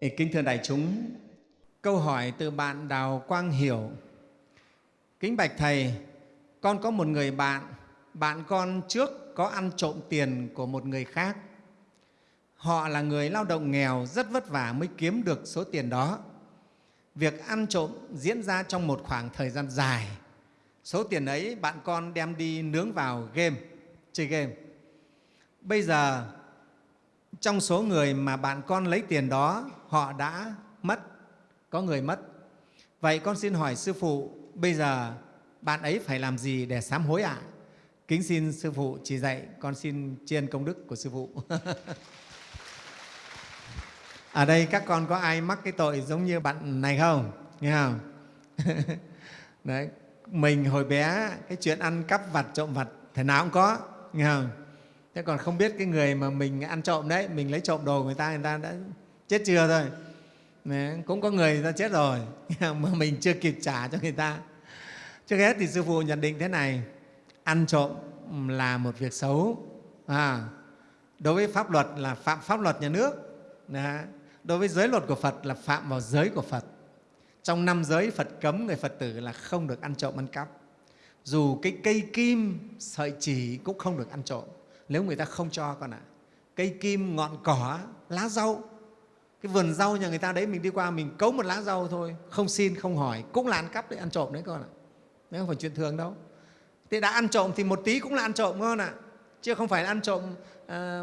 Kính thưa đại chúng, câu hỏi từ bạn Đào Quang Hiểu. Kính bạch Thầy, con có một người bạn, bạn con trước có ăn trộm tiền của một người khác. Họ là người lao động nghèo, rất vất vả mới kiếm được số tiền đó. Việc ăn trộm diễn ra trong một khoảng thời gian dài. Số tiền ấy bạn con đem đi nướng vào game, chơi game. Bây giờ trong số người mà bạn con lấy tiền đó, họ đã mất, có người mất. Vậy con xin hỏi sư phụ, bây giờ bạn ấy phải làm gì để sám hối ạ? À? kính xin sư phụ chỉ dạy, con xin chiên công đức của sư phụ. Ở đây các con có ai mắc cái tội giống như bạn này không? Nghe không? Đấy, mình hồi bé, cái chuyện ăn cắp vặt, trộm vặt, thế nào cũng có, nghe không? Thế còn không biết cái người mà mình ăn trộm đấy mình lấy trộm đồ người ta người ta đã chết chưa thôi. Đấy, cũng có người người ta chết rồi mà mình chưa kịp trả cho người ta. Trước hết thì sư phụ nhận định thế này ăn trộm là một việc xấu. À, đối với pháp luật là phạm pháp luật nhà nước. Đấy. đối với giới luật của phật là phạm vào giới của phật. Trong năm giới phật cấm người phật tử là không được ăn trộm ăn cắp. Dù cái cây kim sợi chỉ cũng không được ăn trộm nếu người ta không cho con ạ à. cây kim ngọn cỏ lá rau cái vườn rau nhà người ta đấy mình đi qua mình cấu một lá rau thôi không xin không hỏi cũng là ăn cắp đấy ăn trộm đấy con ạ. Đấy không phải chuyện thường đâu. Thế đã ăn trộm thì một tí cũng là ăn trộm con ạ. Chứ không phải ăn trộm à,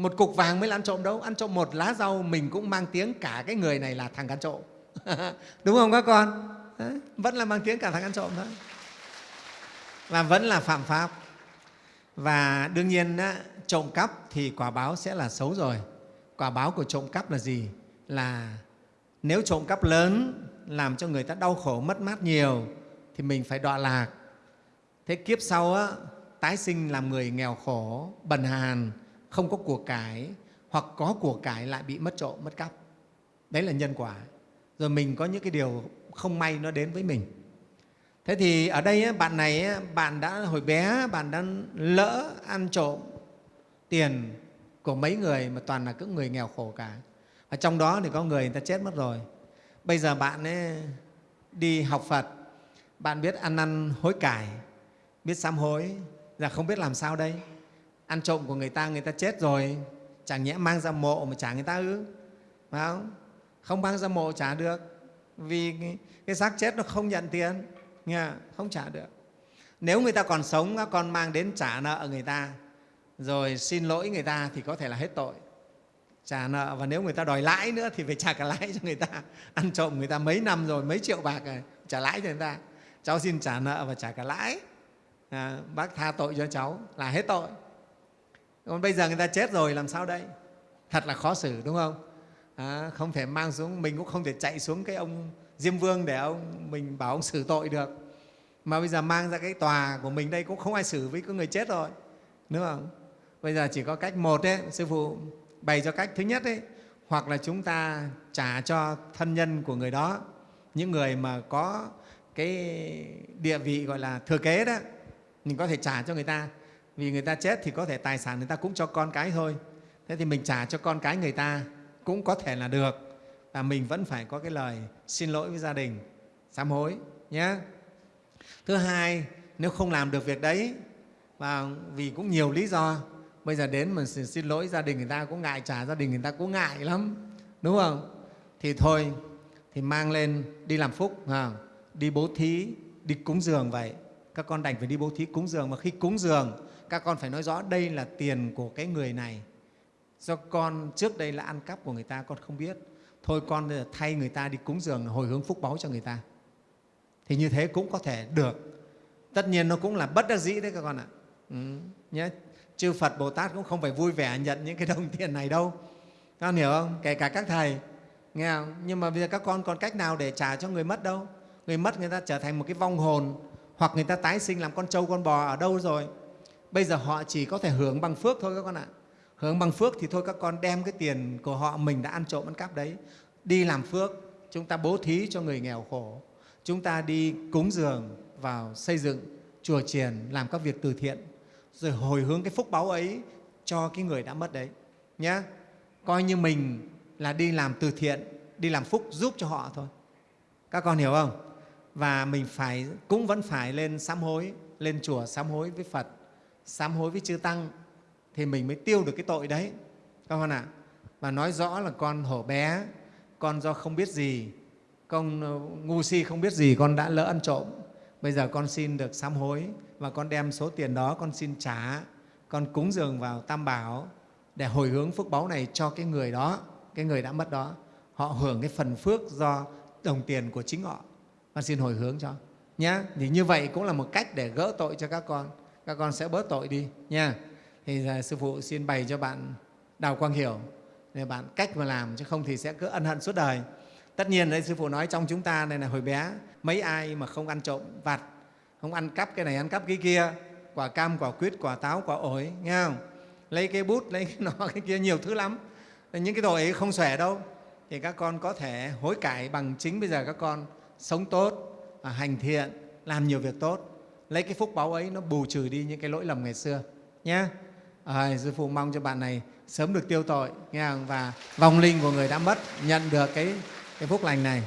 một cục vàng mới là ăn trộm đâu. Ăn trộm một lá rau mình cũng mang tiếng cả cái người này là thằng ăn trộm. Đúng không các con? Đấy, vẫn là mang tiếng cả thằng ăn trộm thôi. Và vẫn là phạm pháp và đương nhiên trộm cắp thì quả báo sẽ là xấu rồi. Quả báo của trộm cắp là gì? Là nếu trộm cắp lớn làm cho người ta đau khổ mất mát nhiều thì mình phải đọa lạc. Thế kiếp sau á, tái sinh làm người nghèo khổ bần hàn không có của cải hoặc có của cải lại bị mất trộm mất cắp. Đấy là nhân quả. Rồi mình có những cái điều không may nó đến với mình thế thì ở đây bạn này bạn đã hồi bé bạn đã lỡ ăn trộm tiền của mấy người mà toàn là các người nghèo khổ cả. Và trong đó thì có người người ta chết mất rồi. Bây giờ bạn ấy đi học phật bạn biết ăn năn hối cải biết sám hối là không biết làm sao đây? Ăn trộm của người ta người ta chết rồi chẳng nhẽ mang ra mộ mà trả người ta ư? Phải không? Không mang ra mộ trả được vì cái, cái xác chết nó không nhận tiền nghe không trả được. Nếu người ta còn sống con mang đến trả nợ người ta. Rồi xin lỗi người ta thì có thể là hết tội. Trả nợ và nếu người ta đòi lãi nữa thì phải trả cả lãi cho người ta. Ăn trộm người ta mấy năm rồi mấy triệu bạc rồi trả lãi cho người ta. Cháu xin trả nợ và trả cả lãi. À, bác tha tội cho cháu là hết tội. Còn bây giờ người ta chết rồi làm sao đây? Thật là khó xử đúng không? À, không thể mang xuống mình cũng không thể chạy xuống cái ông diêm vương để ông, mình bảo ông xử tội được. Mà bây giờ mang ra cái tòa của mình đây cũng không ai xử với cái người chết rồi, đúng không? Bây giờ chỉ có cách một đấy sư phụ, bày cho cách thứ nhất đấy hoặc là chúng ta trả cho thân nhân của người đó, những người mà có cái địa vị gọi là thừa kế đó, mình có thể trả cho người ta. Vì người ta chết thì có thể tài sản người ta cũng cho con cái thôi. Thế thì mình trả cho con cái người ta cũng có thể là được và mình vẫn phải có cái lời xin lỗi với gia đình, sám hối nhé. Thứ hai, nếu không làm được việc đấy, và vì cũng nhiều lý do, bây giờ đến mà xin lỗi gia đình người ta cũng ngại, trả gia đình người ta cũng ngại lắm, đúng không? Thì thôi, thì mang lên đi làm phúc đi bố thí, đi cúng dường vậy. Các con đành phải đi bố thí cúng dường. Mà khi cúng dường, các con phải nói rõ đây là tiền của cái người này. Do con trước đây là ăn cắp của người ta, con không biết thôi con ờ, thay người ta đi cúng dường hồi hướng phúc báu cho người ta. Thì như thế cũng có thể được. Tất nhiên nó cũng là bất đắc dĩ đấy các con ạ. Ừ, nhé chư phật bồ tát cũng không phải vui vẻ nhận những cái đồng tiền này đâu. Các con hiểu không? Kể cả các thầy nghe không? nhưng mà bây giờ các con còn cách nào để trả cho người mất đâu? Người mất người ta trở thành một cái vong hồn hoặc người ta tái sinh làm con trâu con bò ở đâu rồi? Bây giờ họ chỉ có thể hưởng bằng phước thôi các con ạ. Hưởng bằng phước thì thôi các con đem cái tiền của họ mình đã ăn trộm ăn cắp đấy đi làm phước, chúng ta bố thí cho người nghèo khổ, chúng ta đi cúng dường vào xây dựng, chùa chiền, làm các việc từ thiện, rồi hồi hướng cái phúc báu ấy cho cái người đã mất đấy, nhá. coi như mình là đi làm từ thiện, đi làm phúc giúp cho họ thôi các con hiểu không và mình phải, cũng vẫn phải lên sám hối, lên chùa sám hối với phật, sám hối với chư tăng thì mình mới tiêu được cái tội đấy các con ạ à? và nói rõ là con hổ bé con do không biết gì, con ờ, ngu si không biết gì, con đã lỡ ăn trộm. Bây giờ con xin được sám hối và con đem số tiền đó con xin trả. Con cúng dường vào tam bảo để hồi hướng phước báu này cho cái người đó, cái người đã mất đó. Họ hưởng cái phần phước do đồng tiền của chính họ. Con xin hồi hướng cho, Nhá. thì như vậy cũng là một cách để gỡ tội cho các con. Các con sẽ bớt tội đi nha thì à, sư phụ xin bày cho bạn đào quang hiểu để bạn cách mà làm chứ không thì sẽ cứ ân hận suốt đời. Tất nhiên đấy, sư phụ nói trong chúng ta này là hồi bé, mấy ai mà không ăn trộm vặt, không ăn cắp cái này ăn cắp cái kia, quả cam, quả quýt, quả táo, quả ổi, nghe không? Lấy cái bút, lấy cái nọ, cái kia nhiều thứ lắm. Những cái tội ấy không xòe đâu. Thì các con có thể hối cải bằng chính bây giờ các con sống tốt hành thiện, làm nhiều việc tốt. Lấy cái phúc báu ấy nó bù trừ đi những cái lỗi lầm ngày xưa nhé à, sư phụ mong cho bạn này sớm được tiêu tội nghe không? và vong linh của người đã mất nhận được cái, cái phúc lành này